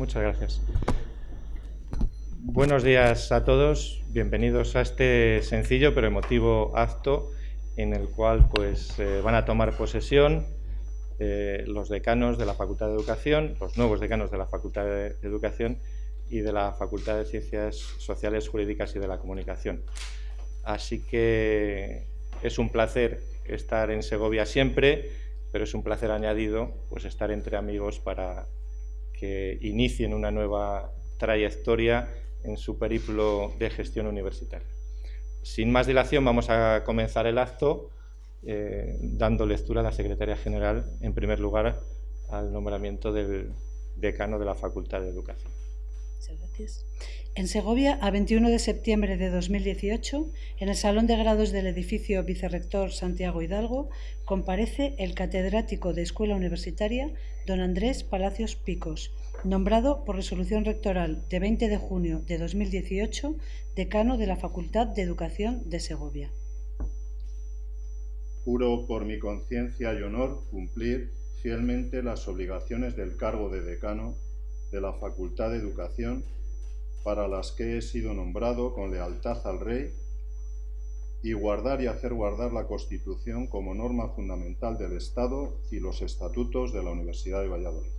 Muchas gracias. Buenos días a todos. Bienvenidos a este sencillo pero emotivo acto en el cual pues, eh, van a tomar posesión eh, los decanos de la Facultad de Educación, los nuevos decanos de la Facultad de Educación y de la Facultad de Ciencias Sociales, Jurídicas y de la Comunicación. Así que es un placer estar en Segovia siempre, pero es un placer añadido pues, estar entre amigos para que inicien una nueva trayectoria en su periplo de gestión universitaria. Sin más dilación vamos a comenzar el acto eh, dando lectura a la Secretaria General, en primer lugar, al nombramiento del decano de la Facultad de Educación. Muchas gracias. En Segovia, a 21 de septiembre de 2018, en el Salón de Grados del edificio Vicerrector Santiago Hidalgo, comparece el catedrático de Escuela Universitaria, don Andrés Palacios Picos, nombrado por resolución rectoral de 20 de junio de 2018 decano de la Facultad de Educación de Segovia. Juro por mi conciencia y honor cumplir fielmente las obligaciones del cargo de decano de la Facultad de Educación para las que he sido nombrado con lealtad al Rey y guardar y hacer guardar la Constitución como norma fundamental del Estado y los estatutos de la Universidad de Valladolid.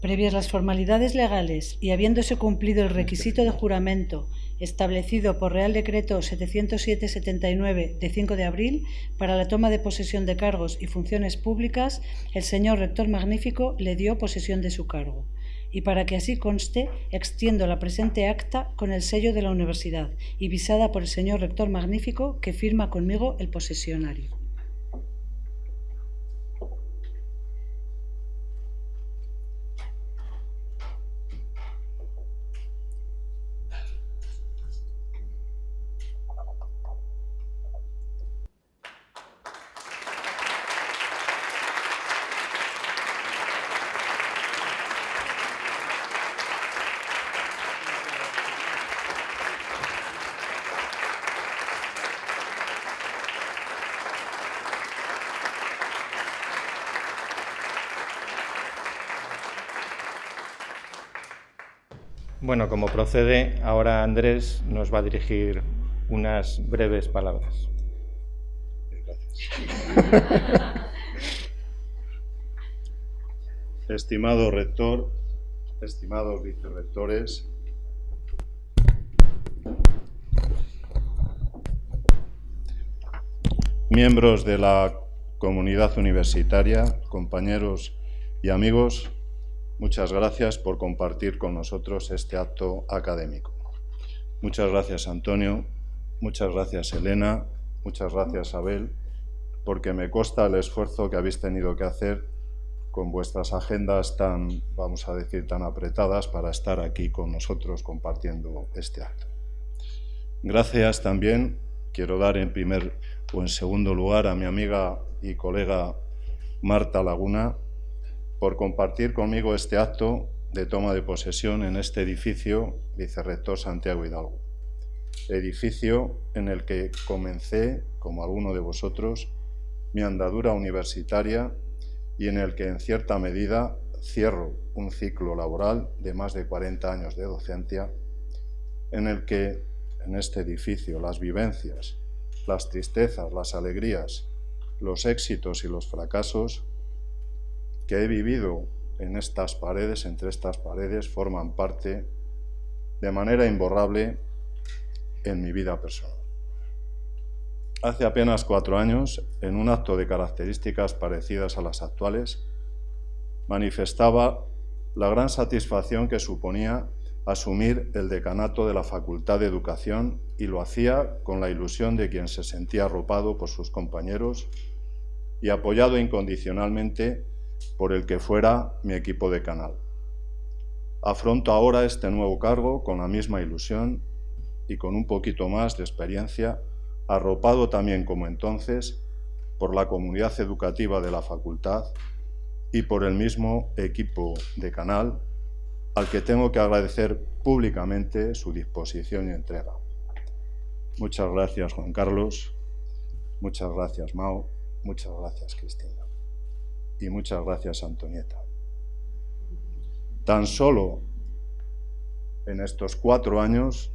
Previas las formalidades legales y habiéndose cumplido el requisito de juramento establecido por Real Decreto 707-79 de 5 de abril para la toma de posesión de cargos y funciones públicas, el señor rector magnífico le dio posesión de su cargo. Y para que así conste, extiendo la presente acta con el sello de la universidad y visada por el señor rector magnífico que firma conmigo el posesionario. Bueno, como procede, ahora Andrés nos va a dirigir unas breves palabras. Estimado rector, estimados vicerrectores, miembros de la comunidad universitaria, compañeros y amigos, Muchas gracias por compartir con nosotros este acto académico. Muchas gracias, Antonio. Muchas gracias, Elena. Muchas gracias, Abel, porque me consta el esfuerzo que habéis tenido que hacer con vuestras agendas tan, vamos a decir, tan apretadas para estar aquí con nosotros compartiendo este acto. Gracias también, quiero dar en primer o en segundo lugar a mi amiga y colega Marta Laguna, por compartir conmigo este acto de toma de posesión en este edificio Vicerrector Santiago Hidalgo. Edificio en el que comencé, como alguno de vosotros, mi andadura universitaria y en el que en cierta medida cierro un ciclo laboral de más de 40 años de docencia, en el que en este edificio las vivencias, las tristezas, las alegrías, los éxitos y los fracasos que he vivido en estas paredes, entre estas paredes, forman parte de manera imborrable en mi vida personal. Hace apenas cuatro años, en un acto de características parecidas a las actuales, manifestaba la gran satisfacción que suponía asumir el decanato de la Facultad de Educación y lo hacía con la ilusión de quien se sentía arropado por sus compañeros y apoyado incondicionalmente por el que fuera mi equipo de canal. Afronto ahora este nuevo cargo con la misma ilusión y con un poquito más de experiencia, arropado también como entonces por la comunidad educativa de la facultad y por el mismo equipo de canal al que tengo que agradecer públicamente su disposición y entrega. Muchas gracias Juan Carlos, muchas gracias Mao, muchas gracias Cristina y muchas gracias, Antonieta. Tan solo en estos cuatro años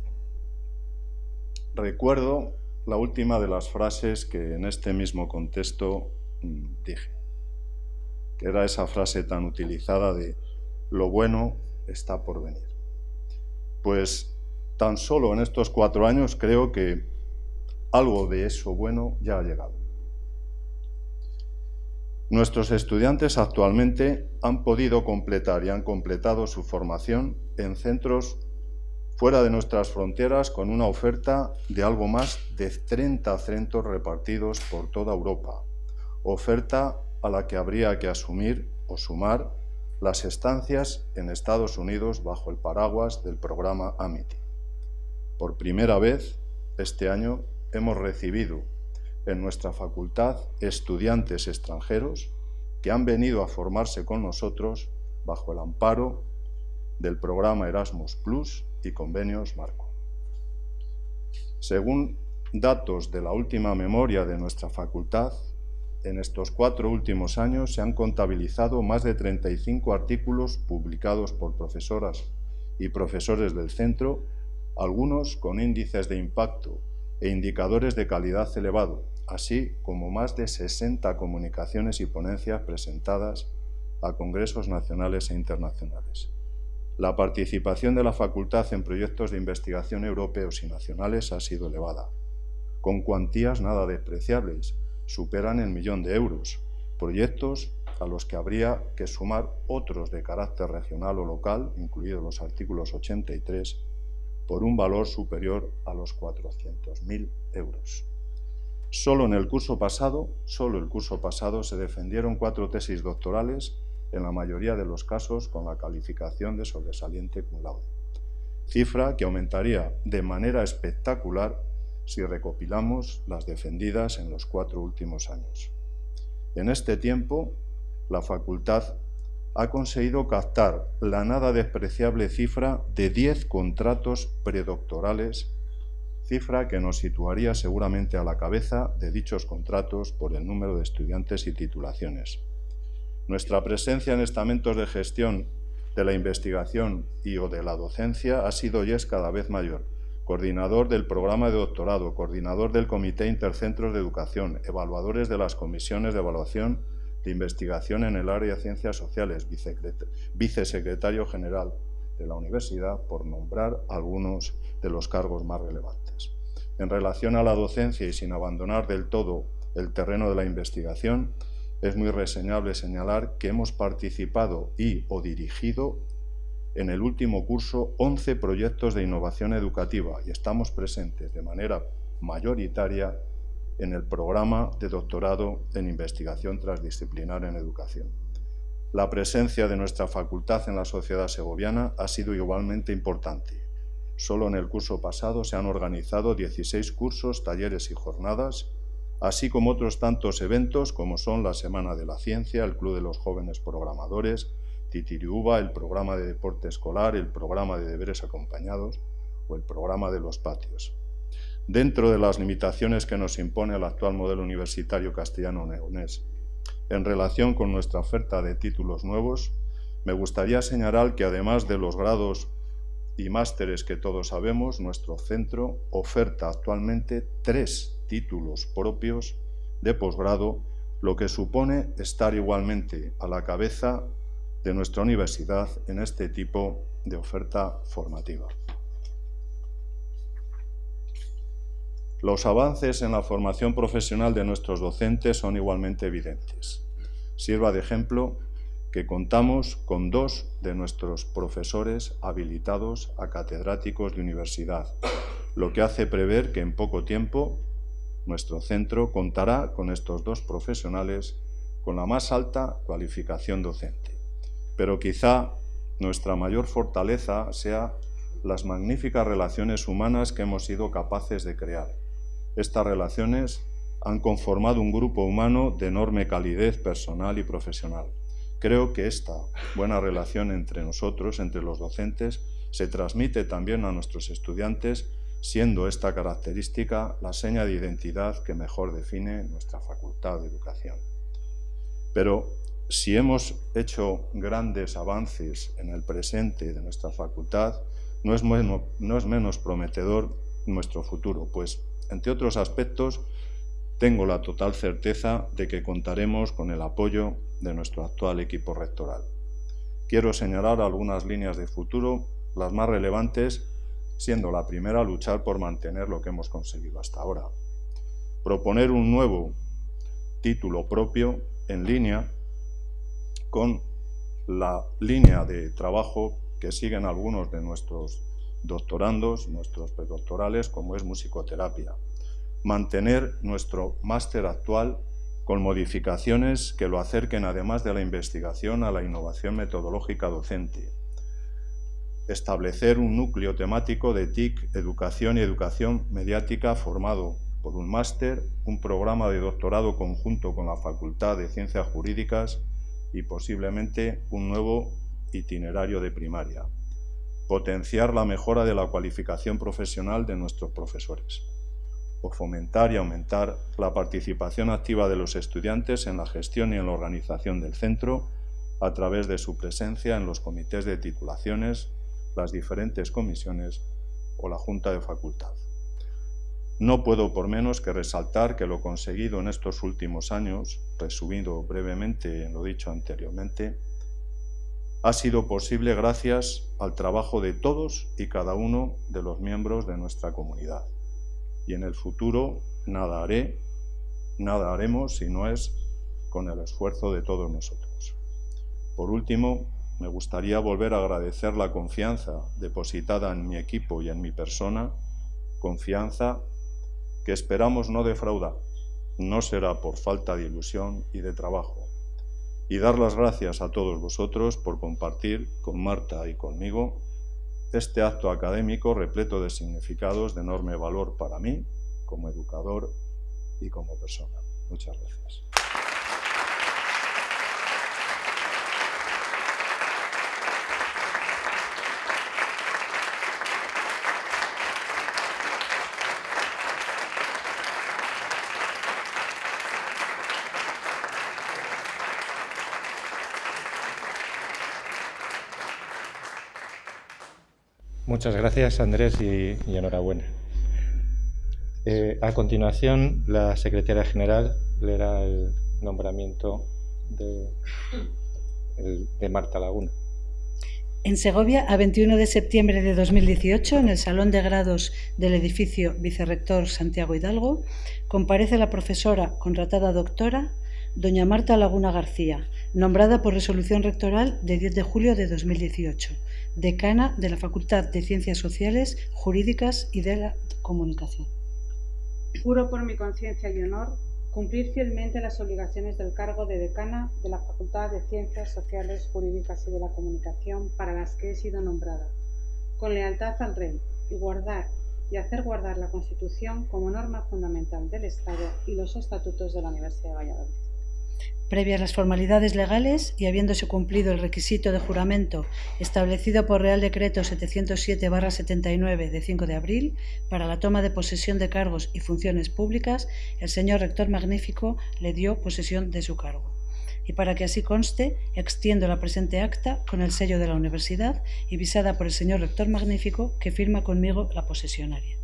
recuerdo la última de las frases que en este mismo contexto mm, dije, que era esa frase tan utilizada de lo bueno está por venir. Pues tan solo en estos cuatro años creo que algo de eso bueno ya ha llegado. Nuestros estudiantes actualmente han podido completar y han completado su formación en centros fuera de nuestras fronteras con una oferta de algo más de 30 centros repartidos por toda Europa, oferta a la que habría que asumir o sumar las estancias en Estados Unidos bajo el paraguas del programa Amity. Por primera vez, este año, hemos recibido en nuestra facultad estudiantes extranjeros que han venido a formarse con nosotros bajo el amparo del programa Erasmus Plus y convenios Marco. Según datos de la última memoria de nuestra facultad, en estos cuatro últimos años se han contabilizado más de 35 artículos publicados por profesoras y profesores del centro, algunos con índices de impacto e indicadores de calidad elevado, así como más de 60 comunicaciones y ponencias presentadas a congresos nacionales e internacionales. La participación de la facultad en proyectos de investigación europeos y nacionales ha sido elevada, con cuantías nada despreciables, superan el millón de euros, proyectos a los que habría que sumar otros de carácter regional o local, incluidos los artículos 83, por un valor superior a los 400.000 euros. Solo en el curso pasado, solo el curso pasado se defendieron cuatro tesis doctorales, en la mayoría de los casos con la calificación de sobresaliente cum laude. Cifra que aumentaría de manera espectacular si recopilamos las defendidas en los cuatro últimos años. En este tiempo, la facultad ha conseguido captar la nada despreciable cifra de 10 contratos predoctorales cifra que nos situaría seguramente a la cabeza de dichos contratos por el número de estudiantes y titulaciones. Nuestra presencia en estamentos de gestión de la investigación y o de la docencia ha sido y es cada vez mayor. Coordinador del programa de doctorado, coordinador del Comité Intercentros de Educación, evaluadores de las comisiones de evaluación de investigación en el área de ciencias sociales, vicesecretario general de la universidad, por nombrar algunos de los cargos más relevantes. En relación a la docencia y sin abandonar del todo el terreno de la investigación, es muy reseñable señalar que hemos participado y o dirigido en el último curso 11 proyectos de innovación educativa y estamos presentes de manera mayoritaria en el programa de doctorado en investigación transdisciplinar en educación. La presencia de nuestra facultad en la sociedad segoviana ha sido igualmente importante. Solo en el curso pasado se han organizado 16 cursos, talleres y jornadas, así como otros tantos eventos como son la Semana de la Ciencia, el Club de los Jóvenes Programadores, Titiriuba, el programa de deporte escolar, el programa de deberes acompañados o el programa de los patios. Dentro de las limitaciones que nos impone el actual modelo universitario castellano-neonés en relación con nuestra oferta de títulos nuevos, me gustaría señalar que además de los grados y másteres que todos sabemos, nuestro centro oferta actualmente tres títulos propios de posgrado, lo que supone estar igualmente a la cabeza de nuestra universidad en este tipo de oferta formativa. Los avances en la formación profesional de nuestros docentes son igualmente evidentes. Sirva de ejemplo que contamos con dos de nuestros profesores habilitados a catedráticos de universidad, lo que hace prever que en poco tiempo nuestro centro contará con estos dos profesionales con la más alta cualificación docente. Pero quizá nuestra mayor fortaleza sea las magníficas relaciones humanas que hemos sido capaces de crear estas relaciones han conformado un grupo humano de enorme calidez personal y profesional. Creo que esta buena relación entre nosotros, entre los docentes, se transmite también a nuestros estudiantes, siendo esta característica la seña de identidad que mejor define nuestra Facultad de Educación. Pero si hemos hecho grandes avances en el presente de nuestra facultad, no es, menos, prometedor nuestro futuro, pues, entre otros aspectos, tengo la total certeza de que contaremos con el apoyo de nuestro actual equipo rectoral. Quiero señalar algunas líneas de futuro, las más relevantes, siendo la primera luchar por mantener lo que hemos conseguido hasta ahora. Proponer un nuevo título propio en línea con la línea de trabajo que siguen algunos de nuestros doctorandos, nuestros predoctorales, como es musicoterapia. Mantener nuestro máster actual con modificaciones que lo acerquen además de la investigación a la innovación metodológica docente. Establecer un núcleo temático de TIC, educación y educación mediática formado por un máster, un programa de doctorado conjunto con la Facultad de Ciencias Jurídicas y posiblemente un nuevo itinerario de primaria. Potenciar la mejora de la cualificación profesional de nuestros profesores. O fomentar y aumentar la participación activa de los estudiantes en la gestión y en la organización del centro a través de su presencia en los comités de titulaciones, las diferentes comisiones o la Junta de Facultad. No puedo por menos que resaltar que lo conseguido en estos últimos años, resumido brevemente en lo dicho anteriormente, ha sido posible gracias al trabajo de todos y cada uno de los miembros de nuestra comunidad. Y en el futuro nada haré, nada haremos si no es con el esfuerzo de todos nosotros. Por último, me gustaría volver a agradecer la confianza depositada en mi equipo y en mi persona, confianza que esperamos no defraudar. No será por falta de ilusión y de trabajo. Y dar las gracias a todos vosotros por compartir con Marta y conmigo este acto académico repleto de significados de enorme valor para mí como educador y como persona. Muchas gracias. Muchas gracias, Andrés, y, enhorabuena. Eh, a continuación, la secretaria general leerá el nombramiento de, de Marta Laguna. En Segovia, a 21 de septiembre de 2018, en el Salón de Grados del edificio Vicerrector Santiago Hidalgo, comparece la profesora contratada doctora doña Marta Laguna García, nombrada por resolución rectoral de 10 de julio de 2018, decana de la Facultad de Ciencias Sociales, Jurídicas y de la Comunicación. Juro por mi conciencia y honor cumplir fielmente las obligaciones del cargo de decana de la Facultad de Ciencias Sociales, Jurídicas y de la Comunicación para las que he sido nombrada, con lealtad al Rey y guardar y hacer guardar la Constitución como norma fundamental del Estado y los estatutos de la Universidad de Valladolid. Previas las formalidades legales y habiéndose cumplido el requisito de juramento establecido por Real Decreto 707-79 de 5 de abril para la toma de posesión de cargos y funciones públicas, el señor rector magnífico le dio posesión de su cargo. Y para que así conste, extiendo la presente acta con el sello de la universidad y visada por el señor rector magnífico que firma conmigo la posesionaria.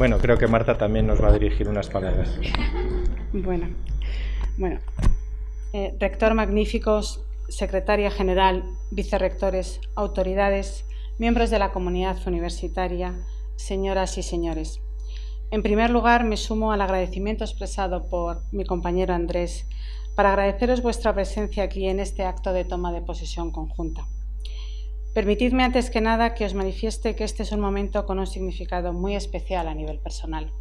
Bueno, creo que Marta también nos va a dirigir unas palabras. Bueno, bueno. Eh, rector magníficos, secretaria general, vicerrectores, autoridades, miembros de la comunidad universitaria, señoras y señores. En primer lugar, me sumo al agradecimiento expresado por mi compañero Andrés para agradeceros vuestra presencia aquí en este acto de toma de posesión conjunta. Permitidme antes que nada que os manifieste que este es un momento con un significado muy especial a nivel personal.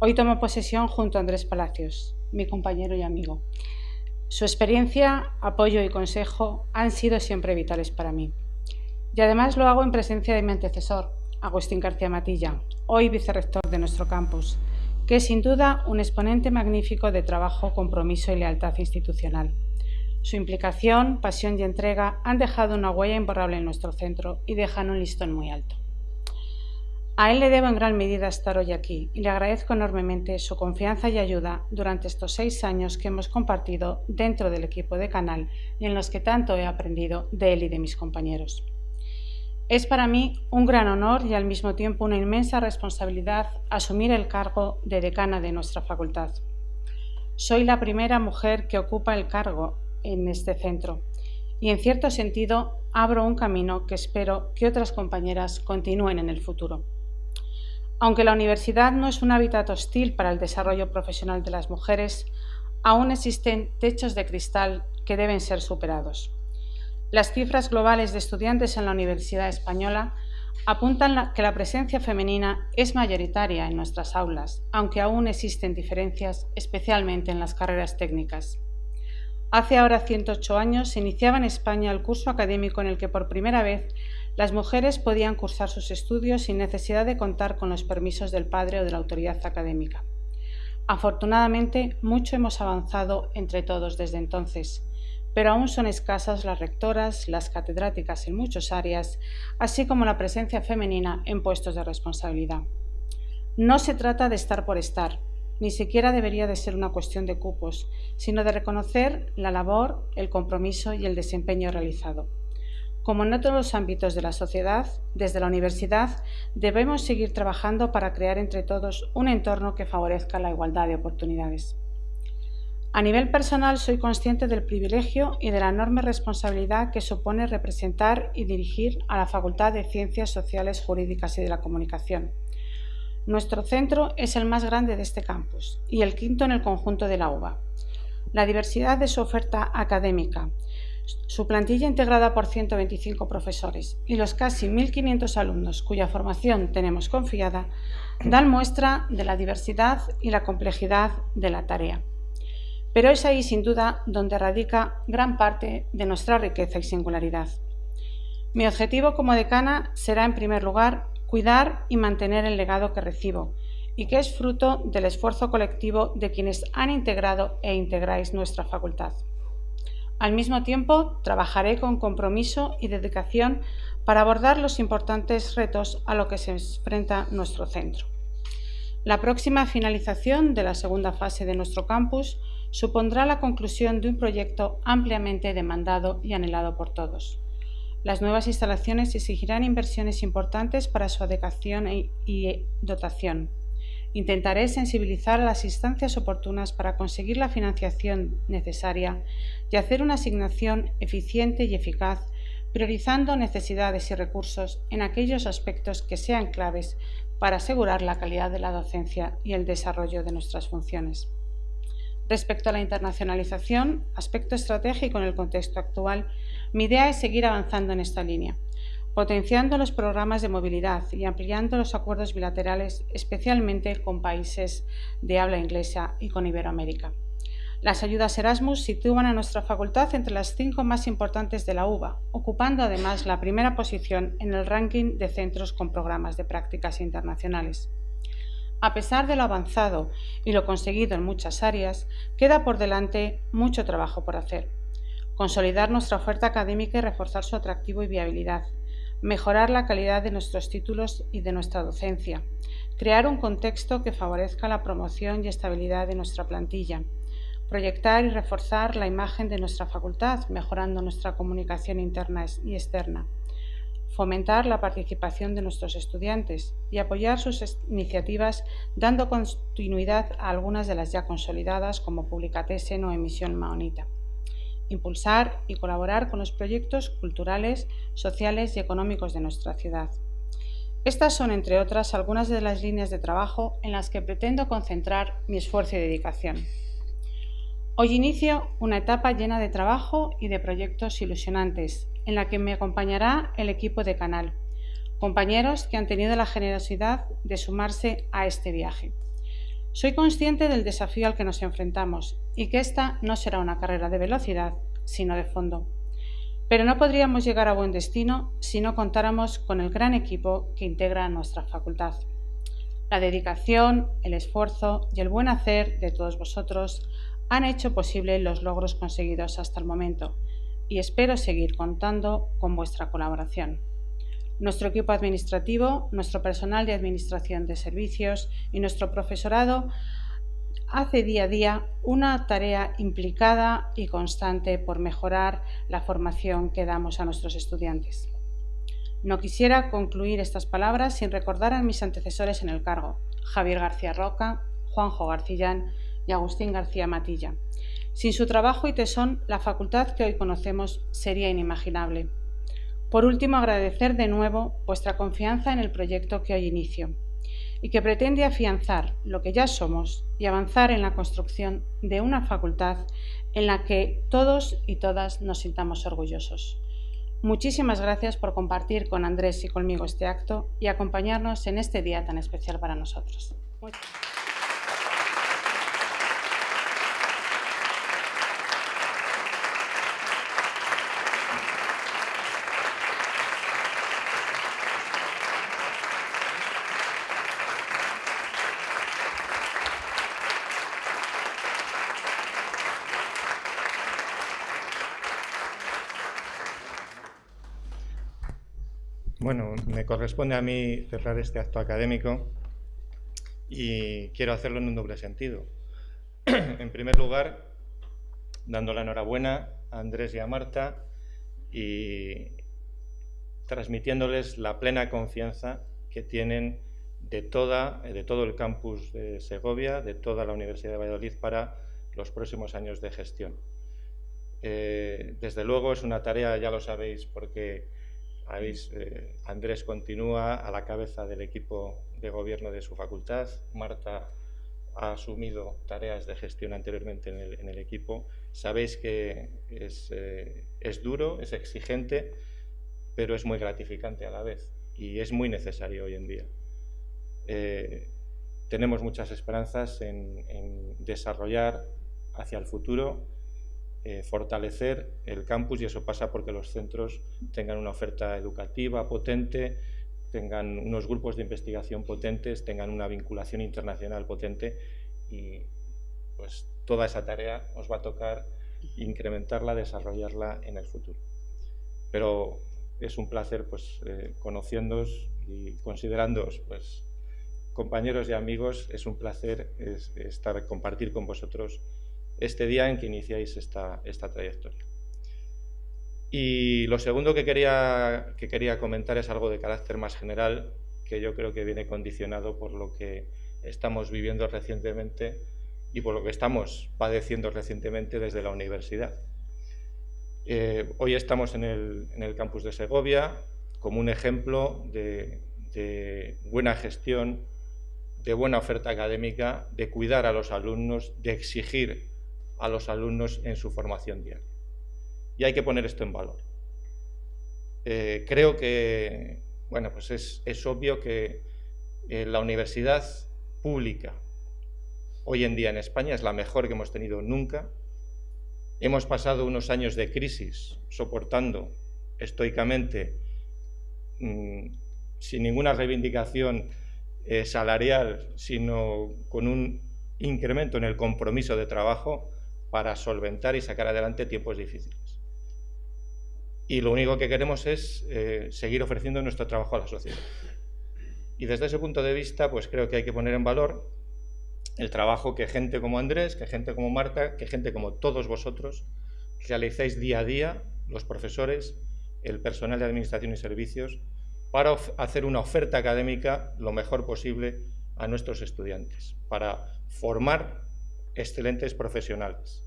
Hoy tomo posesión junto a Andrés Palacios, mi compañero y amigo. Su experiencia, apoyo y consejo han sido siempre vitales para mí. Y además lo hago en presencia de mi antecesor, Agustín García Matilla, hoy vicerrector de nuestro campus, que es sin duda un exponente magnífico de trabajo, compromiso y lealtad institucional. Su implicación, pasión y entrega han dejado una huella imborrable en nuestro centro y dejan un listón muy alto. A él le debo en gran medida estar hoy aquí y le agradezco enormemente su confianza y ayuda durante estos seis años que hemos compartido dentro del equipo de Canal y en los que tanto he aprendido de él y de mis compañeros. Es para mí un gran honor y al mismo tiempo una inmensa responsabilidad asumir el cargo de decana de nuestra facultad. Soy la primera mujer que ocupa el cargo en este centro y en cierto sentido abro un camino que espero que otras compañeras continúen en el futuro. Aunque la universidad no es un hábitat hostil para el desarrollo profesional de las mujeres, aún existen techos de cristal que deben ser superados. Las cifras globales de estudiantes en la Universidad Española apuntan que la presencia femenina es mayoritaria en nuestras aulas, aunque aún existen diferencias, especialmente en las carreras técnicas. Hace ahora 108 años se iniciaba en España el curso académico en el que por primera vez las mujeres podían cursar sus estudios sin necesidad de contar con los permisos del padre o de la autoridad académica. Afortunadamente, mucho hemos avanzado entre todos desde entonces, pero aún son escasas las rectoras, las catedráticas en muchas áreas, así como la presencia femenina en puestos de responsabilidad. No se trata de estar por estar, ni siquiera debería de ser una cuestión de cupos, sino de reconocer la labor, el compromiso y el desempeño realizado. Como en otros los ámbitos de la sociedad, desde la universidad debemos seguir trabajando para crear entre todos un entorno que favorezca la igualdad de oportunidades. A nivel personal soy consciente del privilegio y de la enorme responsabilidad que supone representar y dirigir a la Facultad de Ciencias Sociales, Jurídicas y de la Comunicación nuestro centro es el más grande de este campus y el quinto en el conjunto de la UBA. La diversidad de su oferta académica, su plantilla integrada por 125 profesores y los casi 1.500 alumnos cuya formación tenemos confiada dan muestra de la diversidad y la complejidad de la tarea. Pero es ahí sin duda donde radica gran parte de nuestra riqueza y singularidad. Mi objetivo como decana será en primer lugar cuidar y mantener el legado que recibo y que es fruto del esfuerzo colectivo de quienes han integrado e integráis nuestra facultad. Al mismo tiempo, trabajaré con compromiso y dedicación para abordar los importantes retos a los que se enfrenta nuestro centro. La próxima finalización de la segunda fase de nuestro campus supondrá la conclusión de un proyecto ampliamente demandado y anhelado por todos. Las nuevas instalaciones exigirán inversiones importantes para su adecuación e, y dotación. Intentaré sensibilizar a las instancias oportunas para conseguir la financiación necesaria y hacer una asignación eficiente y eficaz, priorizando necesidades y recursos en aquellos aspectos que sean claves para asegurar la calidad de la docencia y el desarrollo de nuestras funciones. Respecto a la internacionalización, aspecto estratégico en el contexto actual, mi idea es seguir avanzando en esta línea, potenciando los programas de movilidad y ampliando los acuerdos bilaterales, especialmente con países de habla inglesa y con Iberoamérica. Las ayudas Erasmus sitúan a nuestra facultad entre las cinco más importantes de la UBA, ocupando además la primera posición en el ranking de centros con programas de prácticas internacionales. A pesar de lo avanzado y lo conseguido en muchas áreas, queda por delante mucho trabajo por hacer consolidar nuestra oferta académica y reforzar su atractivo y viabilidad, mejorar la calidad de nuestros títulos y de nuestra docencia, crear un contexto que favorezca la promoción y estabilidad de nuestra plantilla, proyectar y reforzar la imagen de nuestra facultad, mejorando nuestra comunicación interna y externa, fomentar la participación de nuestros estudiantes y apoyar sus iniciativas dando continuidad a algunas de las ya consolidadas como Publicatesen o Emisión Maonita impulsar y colaborar con los proyectos culturales, sociales y económicos de nuestra ciudad. Estas son, entre otras, algunas de las líneas de trabajo en las que pretendo concentrar mi esfuerzo y dedicación. Hoy inicio una etapa llena de trabajo y de proyectos ilusionantes, en la que me acompañará el equipo de Canal, compañeros que han tenido la generosidad de sumarse a este viaje. Soy consciente del desafío al que nos enfrentamos y que esta no será una carrera de velocidad, sino de fondo. Pero no podríamos llegar a buen destino si no contáramos con el gran equipo que integra nuestra facultad. La dedicación, el esfuerzo y el buen hacer de todos vosotros han hecho posible los logros conseguidos hasta el momento y espero seguir contando con vuestra colaboración. Nuestro equipo administrativo, nuestro personal de administración de servicios y nuestro profesorado hace día a día una tarea implicada y constante por mejorar la formación que damos a nuestros estudiantes. No quisiera concluir estas palabras sin recordar a mis antecesores en el cargo, Javier García Roca, Juanjo Garcillán y Agustín García Matilla. Sin su trabajo y tesón, la facultad que hoy conocemos sería inimaginable. Por último, agradecer de nuevo vuestra confianza en el proyecto que hoy inicio y que pretende afianzar lo que ya somos y avanzar en la construcción de una facultad en la que todos y todas nos sintamos orgullosos. Muchísimas gracias por compartir con Andrés y conmigo este acto y acompañarnos en este día tan especial para nosotros. Me corresponde a mí cerrar este acto académico y quiero hacerlo en un doble sentido. en primer lugar, dando la enhorabuena a Andrés y a Marta y transmitiéndoles la plena confianza que tienen de, toda, de todo el campus de Segovia, de toda la Universidad de Valladolid para los próximos años de gestión. Eh, desde luego es una tarea, ya lo sabéis, porque eh, Andrés continúa a la cabeza del equipo de gobierno de su facultad. Marta ha asumido tareas de gestión anteriormente en el, equipo. Sabéis que eh, es, duro, es exigente, pero es muy gratificante a la vez y es muy necesario hoy en día. Eh, tenemos muchas esperanzas en desarrollar hacia el futuro eh, fortalecer el campus y eso pasa porque los centros tengan una oferta educativa potente, tengan unos grupos de investigación potentes, tengan una vinculación internacional potente y pues toda esa tarea os va a tocar incrementarla, desarrollarla en el futuro. Pero es un placer pues eh, y considerándoos pues compañeros y amigos, es un placer estar compartir con vosotros este día en que iniciáis esta, trayectoria. Y lo segundo que quería, que quería comentar es algo de carácter más general, que yo creo que viene condicionado por lo que estamos viviendo recientemente y por lo que estamos padeciendo recientemente desde la universidad. Eh, hoy estamos en el, campus de Segovia como un ejemplo de buena gestión, de buena oferta académica, de cuidar a los alumnos, de exigir a los alumnos en su formación diaria. Y hay que poner esto en valor. Eh, creo que bueno, pues es, obvio que eh, la universidad pública hoy en día en España es la mejor que hemos tenido nunca. Hemos pasado unos años de crisis soportando estoicamente, mm, sin ninguna reivindicación eh, salarial, sino con un incremento en el compromiso de trabajo para solventar y sacar adelante tiempos difíciles. Y lo único que queremos es eh, seguir ofreciendo nuestro trabajo a la sociedad. Y desde ese punto de vista, pues creo que hay que poner en valor el trabajo que gente como Andrés, que gente como Marta, que gente como todos vosotros realizáis día a día, los profesores, el personal de administración y servicios, para hacer una oferta académica lo mejor posible a nuestros estudiantes, para formar excelentes profesionales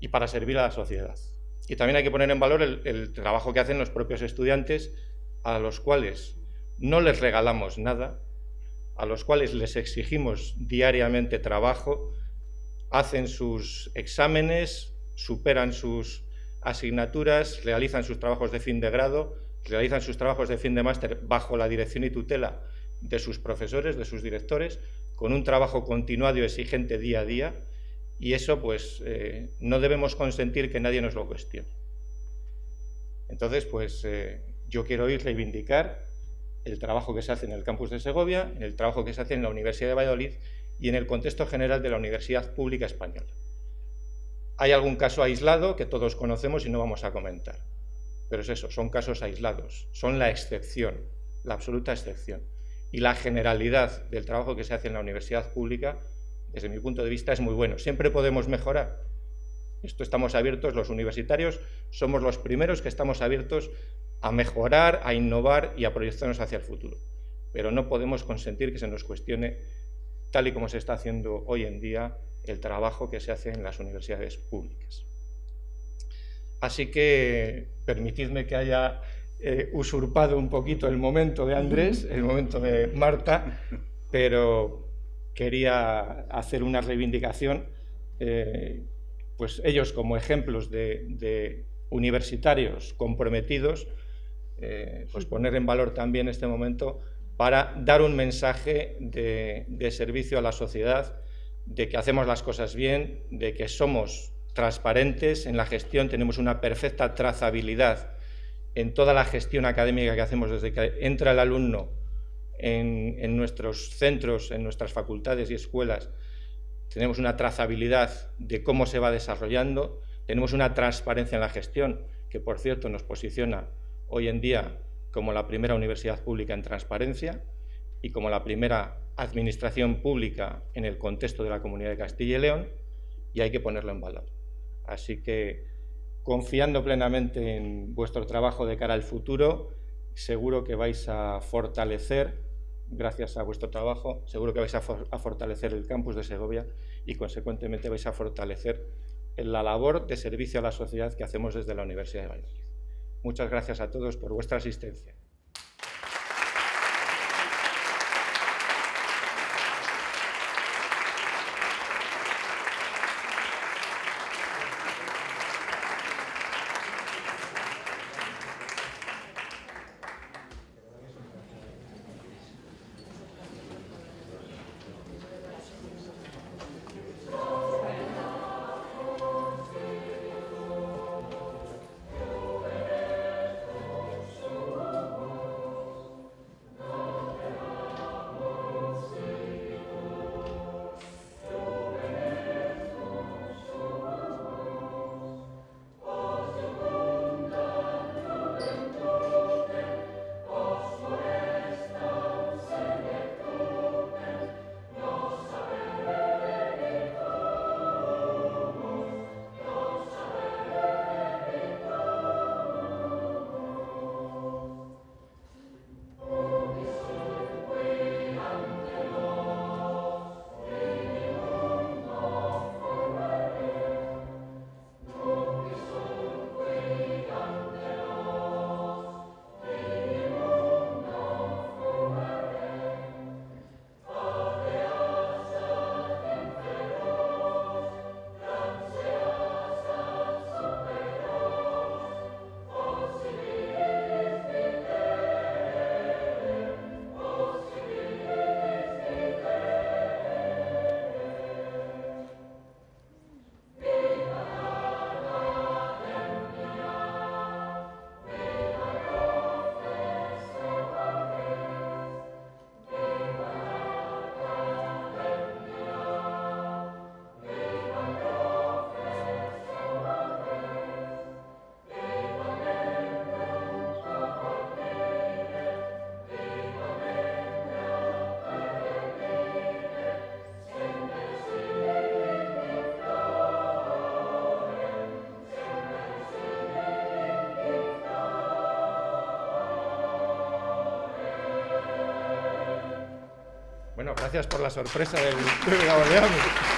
y para servir a la sociedad. Y también hay que poner en valor el, trabajo que hacen los propios estudiantes a los cuales no les regalamos nada, a los cuales les exigimos diariamente trabajo, hacen sus exámenes, superan sus asignaturas, realizan sus trabajos de fin de grado, realizan sus trabajos de fin de máster bajo la dirección y tutela de sus profesores, de sus directores, con un trabajo continuado y exigente día a día, y eso pues eh, no debemos consentir que nadie nos lo cuestione. Entonces, pues eh, yo quiero hoy reivindicar el trabajo que se hace en el campus de Segovia, el trabajo que se hace en la Universidad de Valladolid y en el contexto general de la Universidad Pública Española. Hay algún caso aislado que todos conocemos y no vamos a comentar, pero es eso, son casos aislados, son la excepción, la absoluta excepción. Y la generalidad del trabajo que se hace en la universidad pública, desde mi punto de vista, es muy bueno. Siempre podemos mejorar. Esto estamos abiertos, los universitarios somos los primeros que estamos abiertos a mejorar, a innovar y a proyectarnos hacia el futuro. Pero no podemos consentir que se nos cuestione, tal y como se está haciendo hoy en día, el trabajo que se hace en las universidades públicas. Así que permitidme que haya eh, usurpado un poquito el momento de Andrés, el momento de Marta, pero quería hacer una reivindicación, eh, pues ellos como ejemplos de, universitarios comprometidos, eh, pues poner en valor también este momento para dar un mensaje de, de servicio a la sociedad, de que hacemos las cosas bien, de que somos transparentes en la gestión, tenemos una perfecta trazabilidad en toda la gestión académica que hacemos desde que entra el alumno en, nuestros centros, en nuestras facultades y escuelas, tenemos una trazabilidad de cómo se va desarrollando, tenemos una transparencia en la gestión, que por cierto nos posiciona hoy en día como la primera universidad pública en transparencia y como la primera administración pública en el contexto de la Comunidad de Castilla y León, y hay que ponerlo en valor. Así que confiando plenamente en vuestro trabajo de cara al futuro, seguro que vais a fortalecer, gracias a vuestro trabajo, seguro que vais a, fortalecer el campus de Segovia y consecuentemente vais a fortalecer la labor de servicio a la sociedad que hacemos desde la Universidad de Valladolid. Muchas gracias a todos por vuestra asistencia. Gracias por la sorpresa del, del